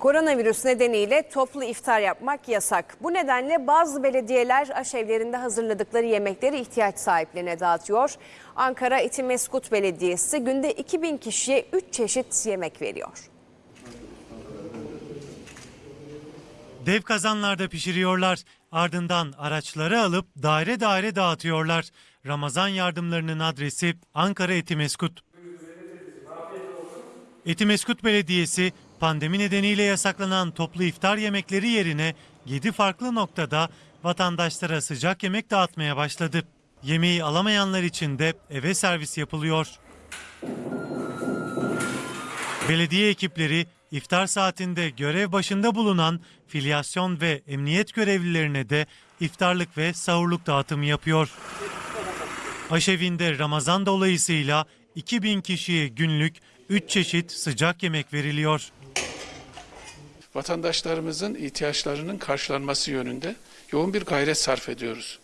Koronavirüs nedeniyle toplu iftar yapmak yasak. Bu nedenle bazı belediyeler aşevlerinde hazırladıkları yemekleri ihtiyaç sahiplerine dağıtıyor. Ankara Etimeskut Belediyesi günde 2000 kişiye 3 çeşit yemek veriyor. Dev kazanlarda pişiriyorlar. Ardından araçları alıp daire daire dağıtıyorlar. Ramazan yardımlarının adresi Ankara Etimeskut. Etimeskut Belediyesi pandemi nedeniyle yasaklanan toplu iftar yemekleri yerine 7 farklı noktada vatandaşlara sıcak yemek dağıtmaya başladı. Yemeği alamayanlar için de eve servis yapılıyor. Belediye ekipleri iftar saatinde görev başında bulunan filyasyon ve emniyet görevlilerine de iftarlık ve sahurluk dağıtımı yapıyor. Aşevinde Ramazan dolayısıyla 2000 kişiye günlük 3 çeşit sıcak yemek veriliyor. Vatandaşlarımızın ihtiyaçlarının karşılanması yönünde yoğun bir gayret sarf ediyoruz.